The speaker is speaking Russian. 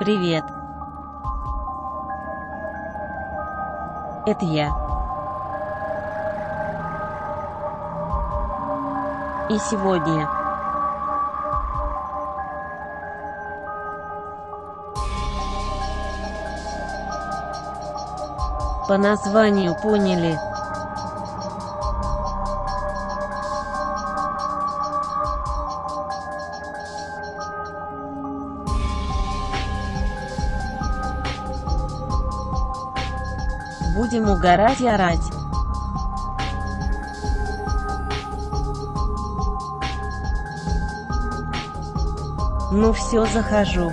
Привет. Это я. И сегодня. По названию поняли. Будем угорать и орать. Ну все, захожу.